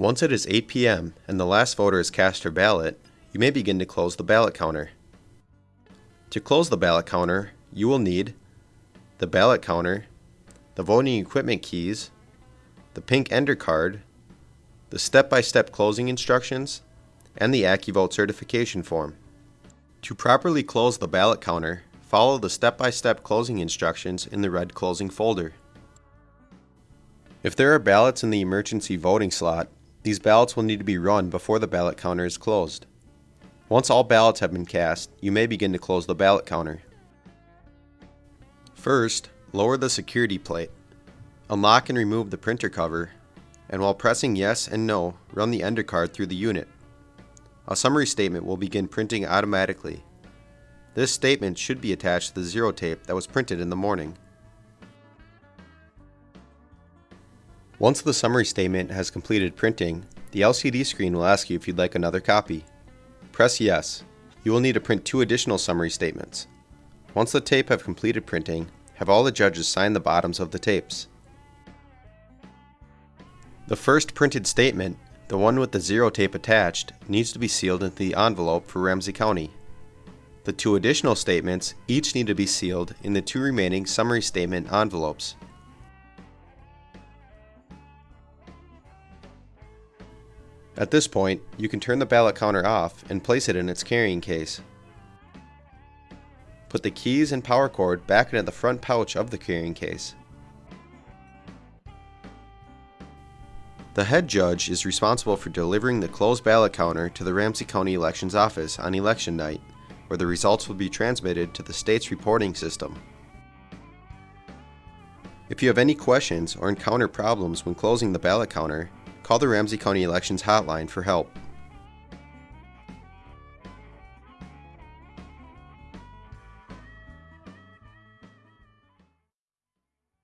Once it is 8 p.m. and the last voter has cast her ballot, you may begin to close the ballot counter. To close the ballot counter, you will need the ballot counter, the voting equipment keys, the pink ender card, the step-by-step closing instructions, and the AccuVote certification form. To properly close the ballot counter, follow the step-by-step closing instructions in the red closing folder. If there are ballots in the emergency voting slot, these ballots will need to be run before the ballot counter is closed. Once all ballots have been cast, you may begin to close the ballot counter. First, lower the security plate. Unlock and remove the printer cover, and while pressing yes and no, run the ender card through the unit. A summary statement will begin printing automatically. This statement should be attached to the zero tape that was printed in the morning. Once the summary statement has completed printing, the LCD screen will ask you if you'd like another copy. Press yes. You will need to print two additional summary statements. Once the tape have completed printing, have all the judges sign the bottoms of the tapes. The first printed statement, the one with the zero tape attached, needs to be sealed into the envelope for Ramsey County. The two additional statements each need to be sealed in the two remaining summary statement envelopes. At this point, you can turn the ballot counter off and place it in its carrying case. Put the keys and power cord back into the front pouch of the carrying case. The head judge is responsible for delivering the closed ballot counter to the Ramsey County Elections Office on election night, where the results will be transmitted to the state's reporting system. If you have any questions or encounter problems when closing the ballot counter, call the Ramsey County Elections Hotline for help.